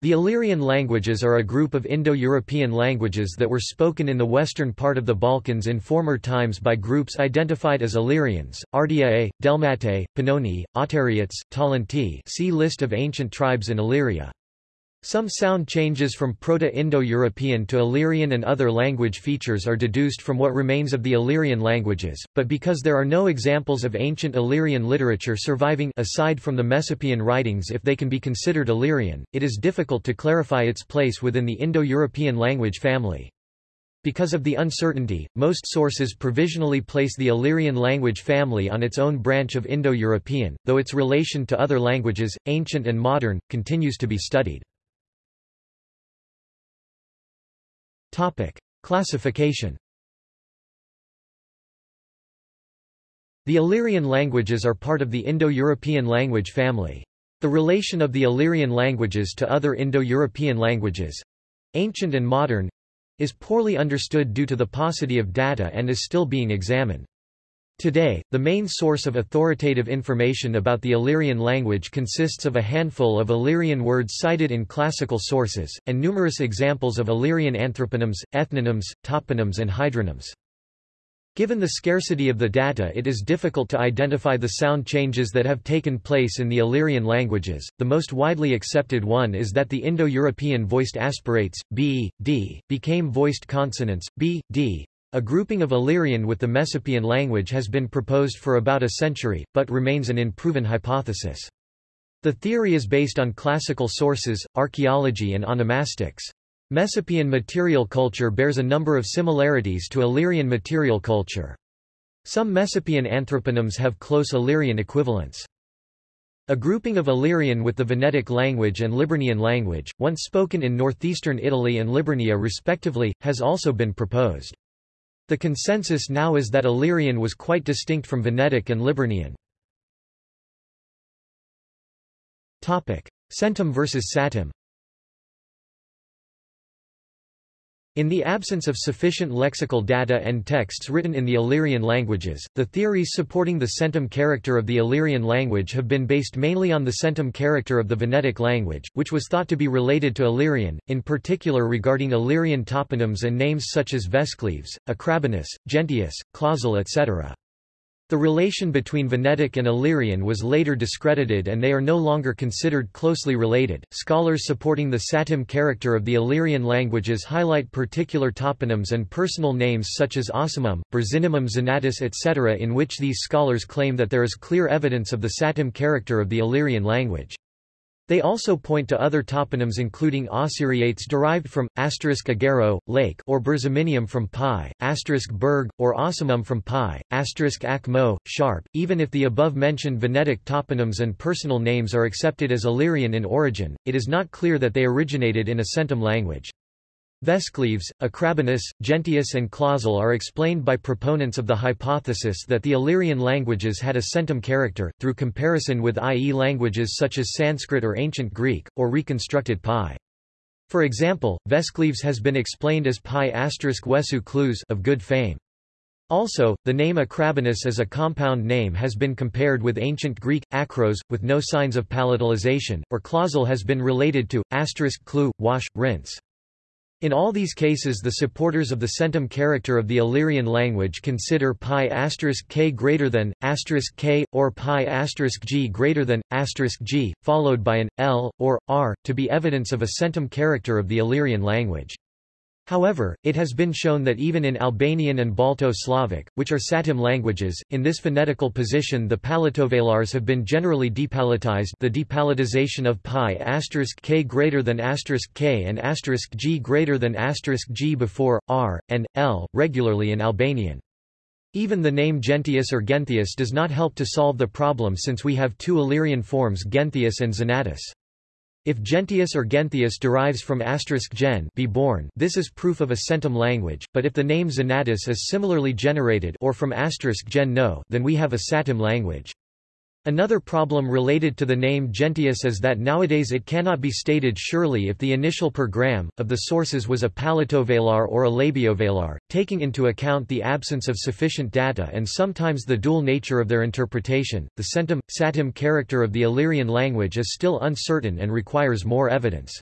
The Illyrian languages are a group of Indo-European languages that were spoken in the western part of the Balkans in former times by groups identified as Illyrians, Ardeae, Delmatae, Pannoni, Otariots, Talanti see List of ancient tribes in Illyria. Some sound changes from Proto-Indo-European to Illyrian and other language features are deduced from what remains of the Illyrian languages, but because there are no examples of ancient Illyrian literature surviving aside from the Messapian writings if they can be considered Illyrian, it is difficult to clarify its place within the Indo-European language family. Because of the uncertainty, most sources provisionally place the Illyrian language family on its own branch of Indo-European, though its relation to other languages, ancient and modern, continues to be studied. Topic. Classification The Illyrian languages are part of the Indo-European language family. The relation of the Illyrian languages to other Indo-European languages—ancient and modern—is poorly understood due to the paucity of data and is still being examined. Today, the main source of authoritative information about the Illyrian language consists of a handful of Illyrian words cited in classical sources, and numerous examples of Illyrian anthroponyms, ethnonyms, toponyms and hydronyms. Given the scarcity of the data it is difficult to identify the sound changes that have taken place in the Illyrian languages. The most widely accepted one is that the Indo-European voiced aspirates, b, d, became voiced consonants, b, d, a grouping of Illyrian with the Messapian language has been proposed for about a century, but remains an unproven hypothesis. The theory is based on classical sources, archaeology and onomastics. Messapian material culture bears a number of similarities to Illyrian material culture. Some Messapian anthroponyms have close Illyrian equivalents. A grouping of Illyrian with the Venetic language and Liburnian language, once spoken in northeastern Italy and Liburnia respectively, has also been proposed. The consensus now is that Illyrian was quite distinct from Venetic and Liburnian. Centum versus Satem In the absence of sufficient lexical data and texts written in the Illyrian languages, the theories supporting the centum character of the Illyrian language have been based mainly on the centum character of the Venetic language, which was thought to be related to Illyrian, in particular regarding Illyrian toponyms and names such as Vescleves, Acrabanus, Gentius, Clausel etc. The relation between Venetic and Illyrian was later discredited and they are no longer considered closely related. Scholars supporting the Satem character of the Illyrian languages highlight particular toponyms and personal names such as Osimum, Berzinimum Zanatus etc. in which these scholars claim that there is clear evidence of the Satem character of the Illyrian language. They also point to other toponyms including Osiriates derived from asterisk agero, lake or Berziminium from pi, asterisk berg, or Ossimum from pi, ak mo, sharp. Even if the above-mentioned Venetic toponyms and personal names are accepted as Illyrian in origin, it is not clear that they originated in a centum language. Vescleves, Acrabanus, Gentius and Clausel are explained by proponents of the hypothesis that the Illyrian languages had a centum character, through comparison with IE languages such as Sanskrit or Ancient Greek, or reconstructed Pi. For example, Vescleves has been explained as Pi asterisk Wesu Clues of good fame. Also, the name Acrabanus as a compound name has been compared with ancient Greek, akros, with no signs of palatalization, or Clausel has been related to, asterisk clue, wash, rinse. In all these cases the supporters of the centum character of the Illyrian language consider pi k greater than, k, or pi g greater than, g, followed by an, l, or, r, to be evidence of a centum character of the Illyrian language. However, it has been shown that even in Albanian and Balto-Slavic, which are Satem languages, in this phonetical position the palatovelars have been generally depalatized the depalatization of pi asterisk k greater than asterisk k and asterisk g greater than asterisk g before, r, and, l, regularly in Albanian. Even the name Gentius or Genthius does not help to solve the problem since we have two Illyrian forms Genthius and Zanatus. If Gentius or Genthius derives from gen be born, this is proof of a centum language, but if the name Zanatus is similarly generated or from gen no, then we have a Satem language. Another problem related to the name Gentius is that nowadays it cannot be stated surely if the initial per gram, of the sources was a palatovelar or a labiovelar, taking into account the absence of sufficient data and sometimes the dual nature of their interpretation. The centum, satem character of the Illyrian language is still uncertain and requires more evidence.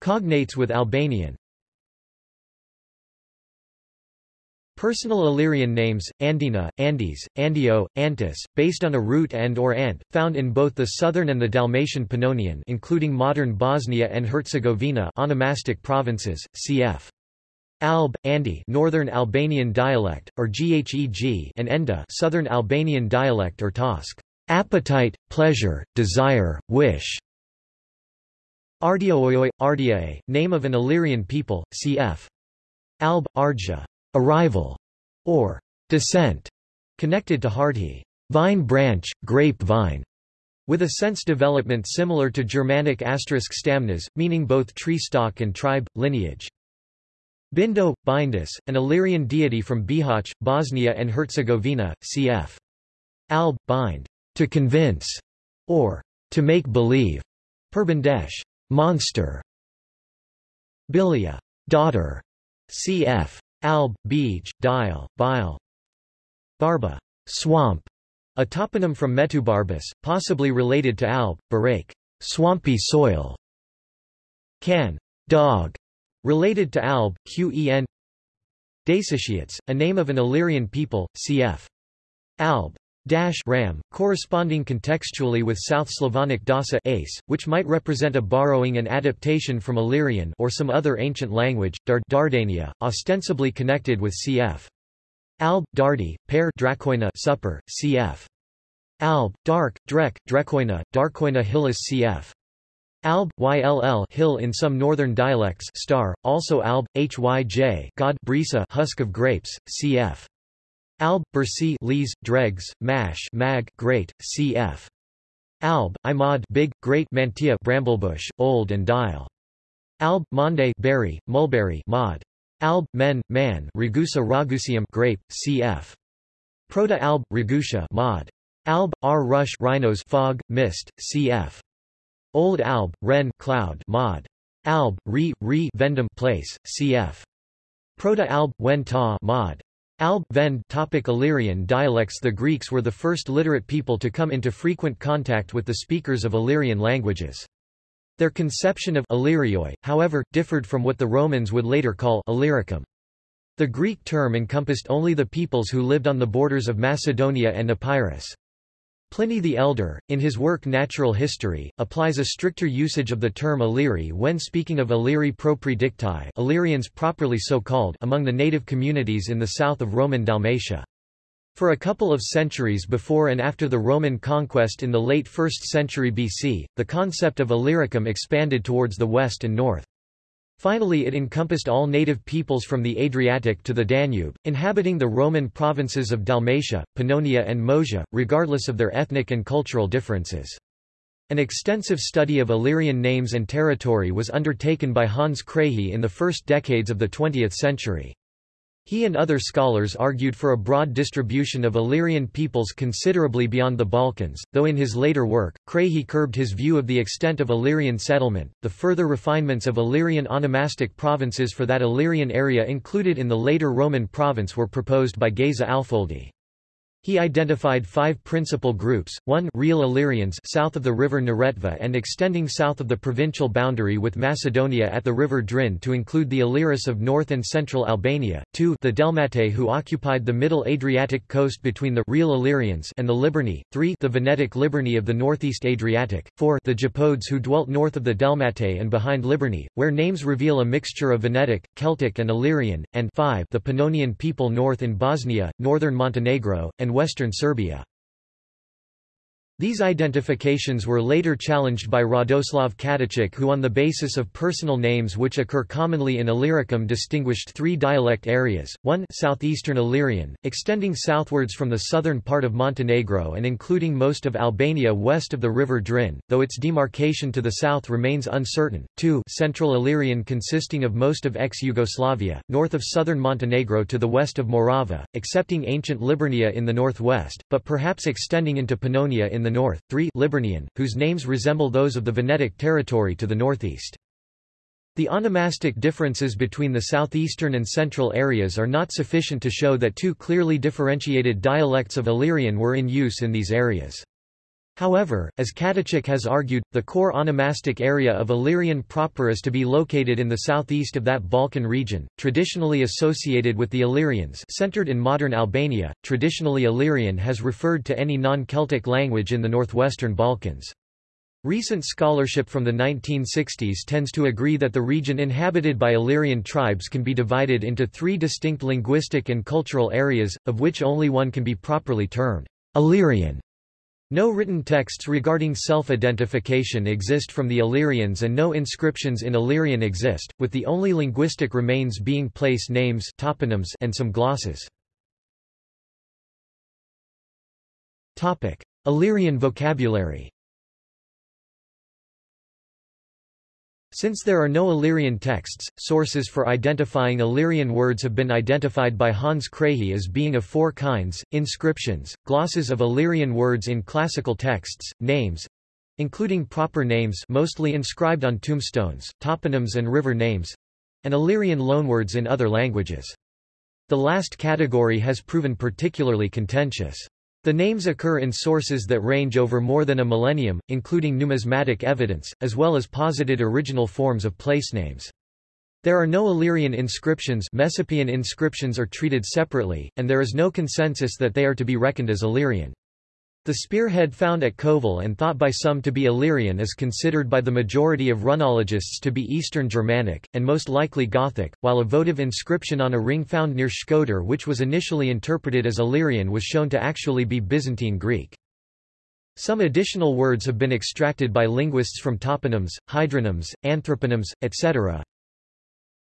Cognates with Albanian Personal Illyrian names, Andina, Andes, Andio, Antis, based on a root and or ant, found in both the southern and the Dalmatian Pannonian including modern Bosnia and Herzegovina onomastic provinces, cf. Alb, Andi Northern Albanian dialect, or Gheg and Enda Southern Albanian dialect or Tosk appetite, pleasure, desire, wish. Ardiooi, Ardiae, name of an Illyrian people, cf. Alb, Ardja arrival, or descent, connected to Hardhi, vine branch, grape vine, with a sense development similar to Germanic asterisk stamnas, meaning both tree stock and tribe, lineage. Bindo, Bindus, an Illyrian deity from Bihać, Bosnia and Herzegovina, cf. Alb, bind, to convince, or to make believe, Perbandesh, monster. Bilia, daughter, cf. Alb, Beej, Dial, Bile. Barba, swamp, a toponym from Metubarbus, possibly related to Alb, Barake, swampy soil. Can, dog, related to Alb, Qen. Daesitiates, a name of an Illyrian people, cf. Alb, dash ram, corresponding contextually with South Slavonic dasa ace, which might represent a borrowing and adaptation from Illyrian or some other ancient language, Dard Dardania, ostensibly connected with cf. Alb, Dardi, pair Dracoina supper, cf. Alb, dark, Drek, Drecoina, Darkoina hillis cf. Alb, Yll hill in some northern dialects star, also Alb, Hyj God Brisa husk of grapes, cf. Alb, Bersi lees, dregs, mash mag great, cf. Alb, Imod, big, great Mantia bramblebush, old and dial. Alb, Monde berry, mulberry mod. Alb, men, man Ragusa ragusium grape, cf. Proto alb, Ragusia mod. Alb, R rush rhinos fog, mist, cf. Old alb, ren cloud mod. Alb, re, re vendum place, cf. Proto alb, wen ta mod. Alb Vend topic Illyrian dialects The Greeks were the first literate people to come into frequent contact with the speakers of Illyrian languages. Their conception of Illyrioi, however, differed from what the Romans would later call Illyricum. The Greek term encompassed only the peoples who lived on the borders of Macedonia and Epirus. Pliny the Elder, in his work Natural History, applies a stricter usage of the term Illyri when speaking of Illyri propri dicti Illyrians properly so called among the native communities in the south of Roman Dalmatia. For a couple of centuries before and after the Roman conquest in the late 1st century BC, the concept of Illyricum expanded towards the west and north. Finally it encompassed all native peoples from the Adriatic to the Danube, inhabiting the Roman provinces of Dalmatia, Pannonia and Moesia, regardless of their ethnic and cultural differences. An extensive study of Illyrian names and territory was undertaken by Hans Krahe in the first decades of the 20th century. He and other scholars argued for a broad distribution of Illyrian peoples considerably beyond the Balkans, though in his later work, Krahe curbed his view of the extent of Illyrian settlement. The further refinements of Illyrian onomastic provinces for that Illyrian area included in the later Roman province were proposed by Geza Alföldy. He identified five principal groups, 1 real Illyrians south of the river Neretva and extending south of the provincial boundary with Macedonia at the river Drin to include the Illyris of north and central Albania, 2 the Delmatae who occupied the middle Adriatic coast between the real Illyrians and the Liburni, 3 the Venetic Liburni of the northeast Adriatic, 4 the Iapodes who dwelt north of the Delmatae and behind Liburni, where names reveal a mixture of Venetic, Celtic and Illyrian, and 5 the Pannonian people north in Bosnia, northern Montenegro, and western Serbia. These identifications were later challenged by Radoslav Katičić who on the basis of personal names which occur commonly in Illyricum distinguished three dialect areas, one southeastern Illyrian, extending southwards from the southern part of Montenegro and including most of Albania west of the river Drin, though its demarcation to the south remains uncertain, two central Illyrian consisting of most of ex-Yugoslavia, north of southern Montenegro to the west of Morava, excepting ancient Liburnia in the northwest, but perhaps extending into Pannonia in the north, 3 Liburnian, whose names resemble those of the Venetic territory to the northeast. The onomastic differences between the southeastern and central areas are not sufficient to show that two clearly differentiated dialects of Illyrian were in use in these areas. However, as Katičić has argued, the core onomastic area of Illyrian proper is to be located in the southeast of that Balkan region, traditionally associated with the Illyrians centered in modern Albania. Traditionally Illyrian has referred to any non-Celtic language in the northwestern Balkans. Recent scholarship from the 1960s tends to agree that the region inhabited by Illyrian tribes can be divided into three distinct linguistic and cultural areas, of which only one can be properly termed Illyrian. No written texts regarding self-identification exist from the Illyrians and no inscriptions in Illyrian exist, with the only linguistic remains being place names toponyms and some glosses. Illyrian vocabulary Since there are no Illyrian texts, sources for identifying Illyrian words have been identified by Hans Krahe as being of four kinds, inscriptions, glosses of Illyrian words in classical texts, names, including proper names mostly inscribed on tombstones, toponyms and river names, and Illyrian loanwords in other languages. The last category has proven particularly contentious. The names occur in sources that range over more than a millennium, including numismatic evidence, as well as posited original forms of placenames. There are no Illyrian inscriptions Messapian inscriptions are treated separately, and there is no consensus that they are to be reckoned as Illyrian. The spearhead found at Kovel and thought by some to be Illyrian is considered by the majority of runologists to be Eastern Germanic, and most likely Gothic, while a votive inscription on a ring found near Shkodër which was initially interpreted as Illyrian was shown to actually be Byzantine Greek. Some additional words have been extracted by linguists from toponyms, hydronyms, anthroponyms, etc.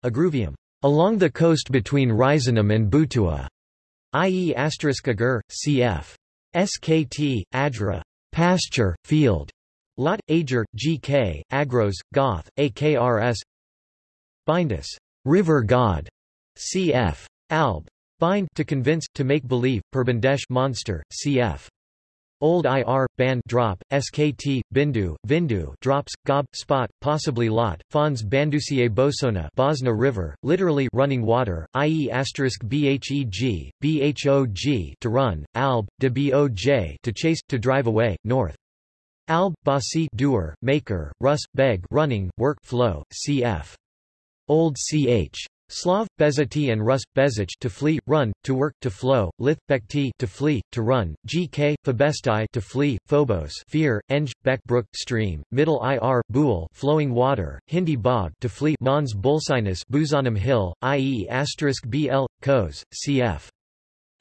Agruvium, along the coast between Risenum and Butua, i.e. agur, cf. SKT, Adra, pasture, field. Lot, Ager, GK, Agros, Goth, AKRS. Bindus, river god. Cf. Alb. Bind to convince, to make believe, Perbandesh monster, cf. Old IR, band drop, SKT, Bindu, Vindu drops, Gob, spot, possibly lot, Fons Bandusier Bosona Bosna River, literally running water, i.e. asterisk BHEG, BHOG to run, Alb, de BOJ to chase, to drive away, north. Alb, Basi doer, maker, Rus, beg running, work flow, cf. Old ch. Slav, Bezati and Rus, Bezich to flee, run, to work, to flow, Lith, Bekti to flee, to run, Gk, Phobestai to flee, Phobos fear, Eng, Beck brook, stream, Middle Ir, Buhl flowing water, Hindi bog to flee, Mons Bulsinus Buzanum hill, i.e. asterisk bl, Kos, cf.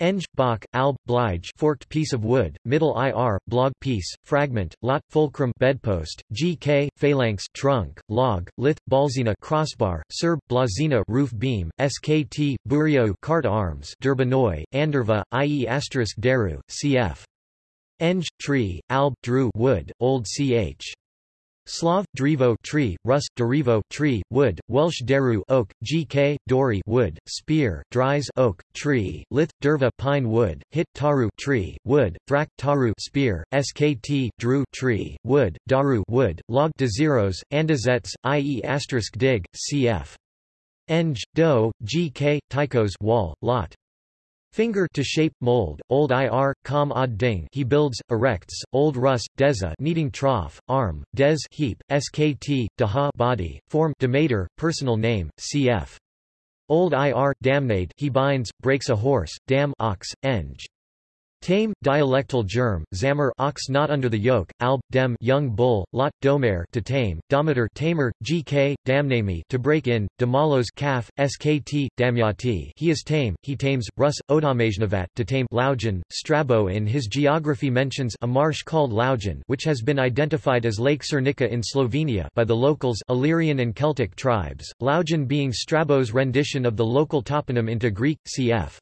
Eng, Bach, Alb, Blige forked piece of wood, Middle IR, blog piece, fragment, lot, fulcrum bedpost, GK, phalanx trunk, log, lith, balzina crossbar, serb, blazina roof beam, SKT, burio cart arms Durbanoi, Anderva, i.e. asterisk deru, cf. Eng, tree, alb, drew wood, old ch. Slav, Drivo tree, Rus, Derivo tree, wood, Welsh Deru oak, Gk, Dory wood, Spear, Dries oak, tree, Lith, Derva pine wood, Hit Taru tree, wood, Thrak Taru spear, Skt, Drew tree, wood, Daru wood, Log Dezeros, Andazets, i.e. asterisk dig, cf. Eng, Do, Gk, Tychos wall, lot. Finger to shape, mold, old ir, com ad ding he builds, erects, old rus, deza kneading trough, arm, des heap, skt, daha body, form demeter, personal name, cf. Old ir, damnate he binds, breaks a horse, dam ox, eng. Tame, dialectal germ, zammer ox not under the yoke, alb, dem young bull, lot, domer to tame, dometer tamer, gk, damnami to break in, damalos calf, skt, damyati he is tame, he tames, rus, odamajnavat to tame Laujan, Strabo in his geography mentions a marsh called Laujan which has been identified as Lake Cerknica in Slovenia by the locals Illyrian and Celtic tribes, Laujan being Strabo's rendition of the local toponym into Greek, cf.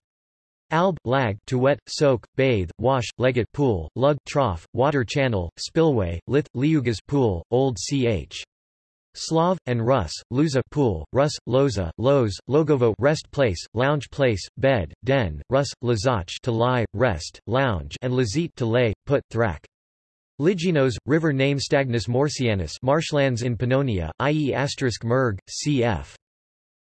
Alb, lag to wet, soak, bathe, wash, legate pool, lug trough, water channel, spillway, lith, liugas pool, old ch. Slav, and Rus, Luza pool, Rus, Loza, Loz, Logovo rest place, lounge place, bed, den, Rus, Lazach to lie, rest, lounge and Lazit to lay, put, thrak. Liginos, river name Stagnus Morsianus marshlands in Pannonia, i.e. asterisk Merg, cf.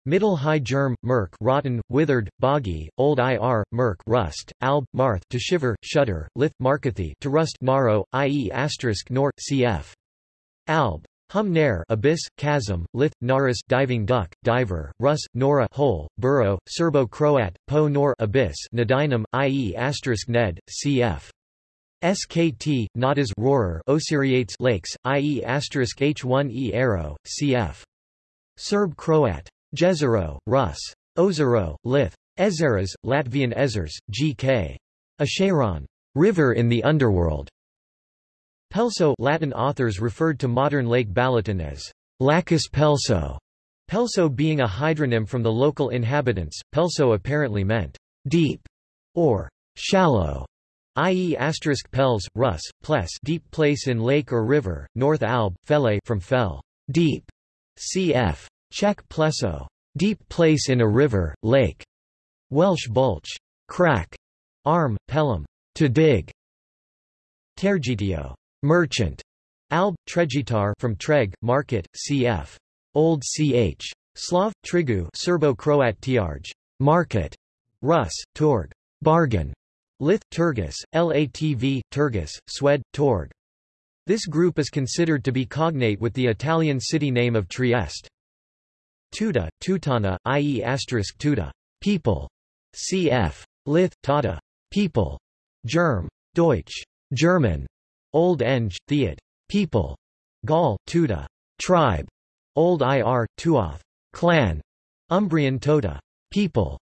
Middle High Germ, Merk rotten, withered, boggy, Old Ir, Merk rust, Alb, Marth to shiver, shudder, Lith, Markathi to rust narrow, i.e. asterisk nor, cf. Alb. Hum nair abyss, chasm, lith, naris diving duck, diver, rus, nora hole, burrow, Serbo-Croat, po nor abyss nadinum, i.e. asterisk ned, cf. SKT, nadas roarer Osiriates lakes, i.e. asterisk H1E arrow, cf. Serb-Croat. Jezero, Rus. Ozero, Lith. Ezeras, Latvian Ezers, G.K. Acheron. River in the underworld. Pelso Latin authors referred to modern Lake Balaton as Lacus Pelso, Pelso being a hydronym from the local inhabitants. Pelso apparently meant deep or shallow, i.e. asterisk pels, rus, ples deep place in lake or river, North Alb, fele from fell, deep, cf. Czech pleso, deep place in a river, lake. Welsh bulch, crack, arm, pelham, to dig. Tergitio, merchant. Alb, tregitar from treg, market, cf. Old ch. Slav, trigu Serbo-Croat tiarj, market. Rus, torg, bargain. Lith, Turgus, Latv, Turgus, Swed, Torg. This group is considered to be cognate with the Italian city name of Trieste. Tuta, Tutana, i.e. asterisk Tuta, people. Cf. Lith, Tata, people. Germ, Deutsch, German. Old Eng, Theod, people. Gaul, Tuta, tribe. Old Ir, Tuoth, clan. Umbrian Tota, people.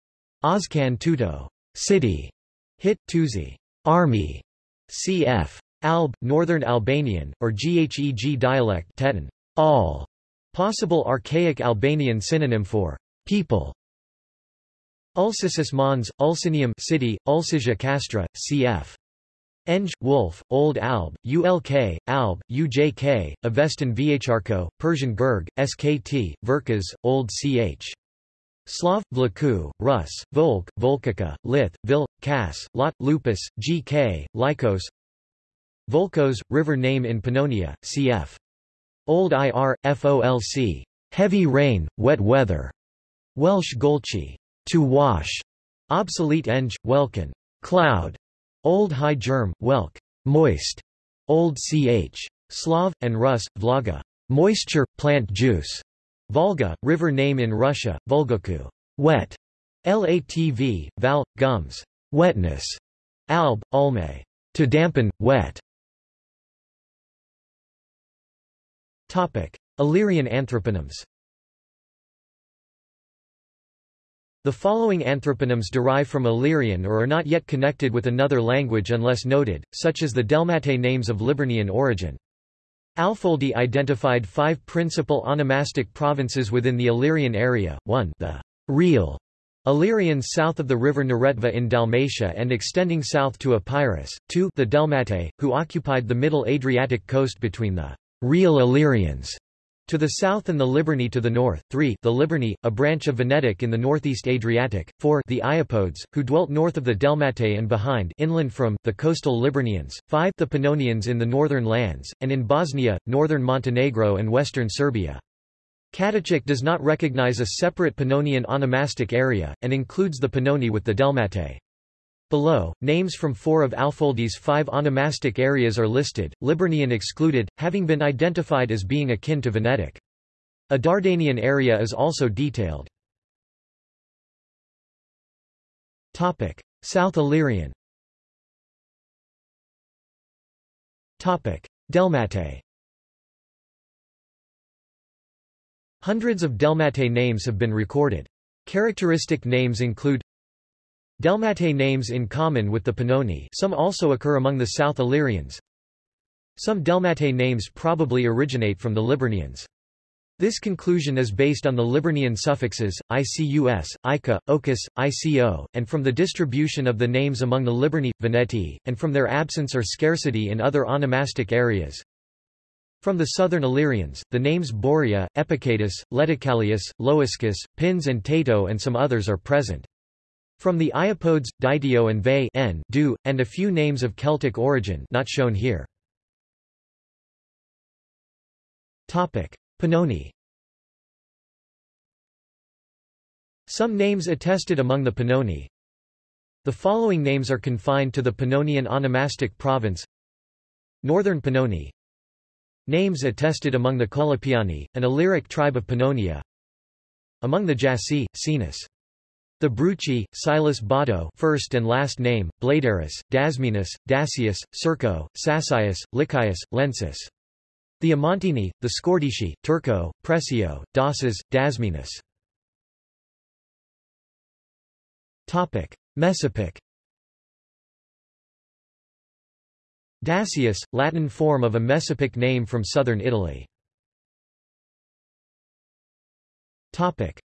Oscan Tuto, city. Hit, Tuzi, army. Cf. Alb, Northern Albanian, or Gheg dialect Teton, all. Possible archaic Albanian synonym for people. Ulcisis Mons, Ulcinium city, Ulcisia Castra, cf. Eng, Wolf, Old Alb, ULK, Alb, UJK, Avestan Vhrko, Persian Gurg, SKT, Verkas, Old Ch. Slav, Vlaku, Rus, Volk, Volkica, Lith, Vil, Kas, Lot, Lupus, GK, Lycos Volkos, river name in Pannonia, cf. Old IR, FOLC. Heavy rain, wet weather. Welsh Golchi. To wash. Obsolete Eng, Welkin. Cloud. Old High Germ, Welk. Moist. Old Ch. Slav, and Rus, Vlaga. Moisture, plant juice. Volga, river name in Russia, Volgoku. Wet. Latv, val, gums. Wetness. Alb, ulme. To dampen, wet. Illyrian anthroponyms The following anthroponyms derive from Illyrian or are not yet connected with another language unless noted, such as the Delmatae names of Liburnian origin. Alföldy identified five principal onomastic provinces within the Illyrian area, 1 the real Illyrians south of the river Neretva in Dalmatia and extending south to Epirus, 2 the Delmatae, who occupied the middle Adriatic coast between the real Illyrians to the south and the Liburni to the north, 3 the Liburni, a branch of Venetic in the northeast Adriatic, 4 the Iapodes, who dwelt north of the Delmatae and behind inland from, the coastal Liburnians, 5 the Pannonians in the northern lands, and in Bosnia, northern Montenegro and western Serbia. Katičić does not recognize a separate Pannonian onomastic area, and includes the Pannoni with the Delmatae. Below, names from four of Alföldy's five onomastic areas are listed, Liburnian excluded, having been identified as being akin to Venetic. A Dardanian area is also detailed. Topic: South Illyrian Delmatae Hundreds of Delmatae names have been recorded. Characteristic names include Delmatae names in common with the Pannoni some also occur among the South Illyrians. Some Delmatae names probably originate from the Liburnians. This conclusion is based on the Liburnian suffixes, icus, ica, ocus, ico, and from the distribution of the names among the Liburni, Veneti, and from their absence or scarcity in other onomastic areas. From the southern Illyrians, the names Borea, Epicatus, Leticalius, Loiscus, Pins and Tato and some others are present. From the Iapodes, Ditio and Ve n, du, and a few names of Celtic origin not shown here. Pannoni Some names attested among the Pannoni. The following names are confined to the Pannonian onomastic province Northern Pannoni Names attested among the Colopiani, an Illyric tribe of Pannonia Among the Jassi, Sinus. The Bruci, Silas Bado first and last name, Bladerus, Dasminus, Dacius, Circo, Sassius, Lycius, Lensis. The Amontini, the Scordici, Turco, Presio, Dasas, Dasminus. Messapic Dacius, Latin form of a Messapic name from southern Italy.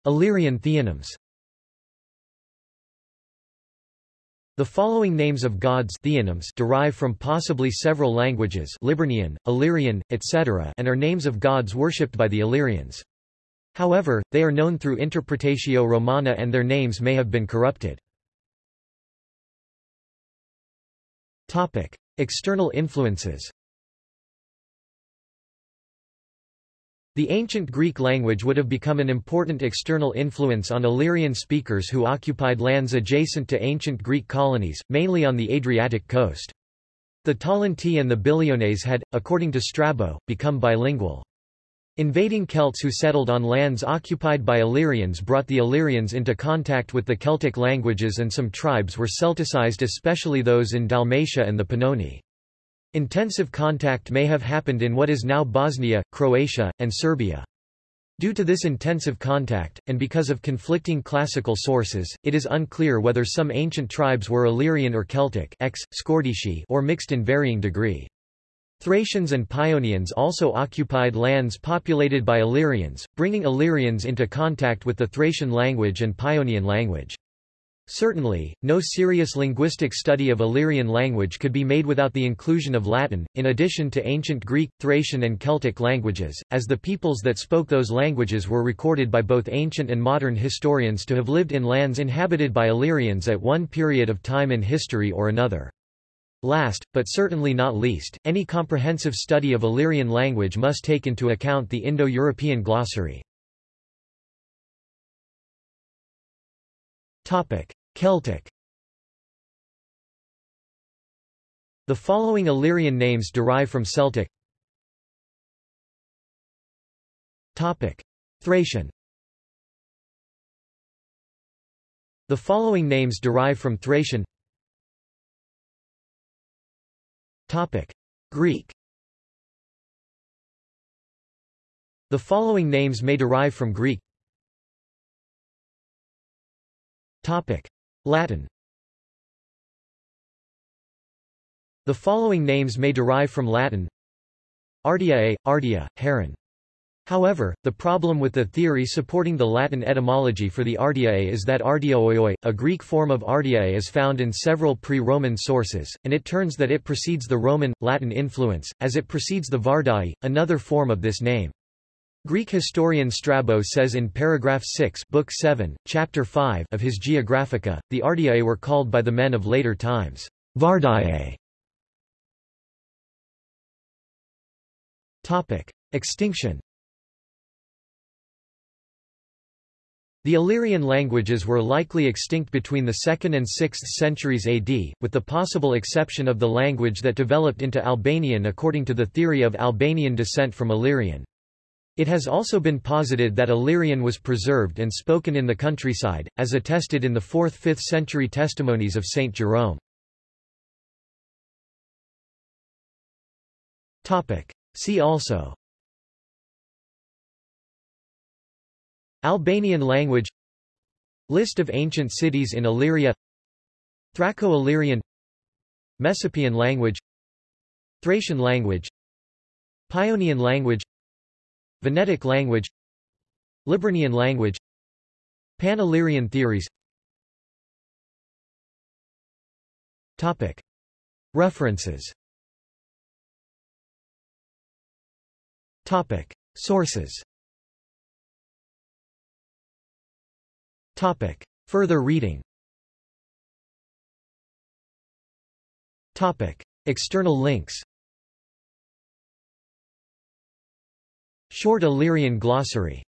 Illyrian theonyms The following names of gods theonyms derive from possibly several languages Liburnian, Illyrian, etc. and are names of gods worshipped by the Illyrians. However, they are known through Interpretatio Romana and their names may have been corrupted. External influences The ancient Greek language would have become an important external influence on Illyrian speakers who occupied lands adjacent to ancient Greek colonies, mainly on the Adriatic coast. The Talanti and the Biliones had, according to Strabo, become bilingual. Invading Celts who settled on lands occupied by Illyrians brought the Illyrians into contact with the Celtic languages and some tribes were Celticized especially those in Dalmatia and the Pannoni. Intensive contact may have happened in what is now Bosnia, Croatia, and Serbia. Due to this intensive contact, and because of conflicting classical sources, it is unclear whether some ancient tribes were Illyrian or Celtic ex, or mixed in varying degree. Thracians and Paeonians also occupied lands populated by Illyrians, bringing Illyrians into contact with the Thracian language and Paeonian language. Certainly, no serious linguistic study of Illyrian language could be made without the inclusion of Latin, in addition to ancient Greek, Thracian and Celtic languages, as the peoples that spoke those languages were recorded by both ancient and modern historians to have lived in lands inhabited by Illyrians at one period of time in history or another. Last, but certainly not least, any comprehensive study of Illyrian language must take into account the Indo-European glossary. Celtic. The following Illyrian names derive from Celtic. Thracian. The following names derive from Thracian. Greek. The following names may derive from Greek Latin The following names may derive from Latin Ardiae, Ardia, Heron. However, the problem with the theory supporting the Latin etymology for the Ardiae is that Ardiaoioi, a Greek form of Ardiae is found in several pre-Roman sources, and it turns that it precedes the Roman, Latin influence, as it precedes the Vardai, another form of this name. Greek historian Strabo says in paragraph 6 book 7, chapter 5 of his Geographica, the Ardiae were called by the men of later times, Vardiae. Extinction The Illyrian languages were likely extinct between the 2nd and 6th centuries AD, with the possible exception of the language that developed into Albanian according to the theory of Albanian descent from Illyrian. It has also been posited that Illyrian was preserved and spoken in the countryside, as attested in the 4th–5th century testimonies of Saint Jerome. See also. Albanian language. List of ancient cities in Illyria. Thraco-Illyrian. Messapian language. Thracian language. Paeonian language Venetic language Liburnian language Pan-Illyrian theories Topic. References Topic. Sources Topic. Further reading Topic. External links Short Illyrian glossary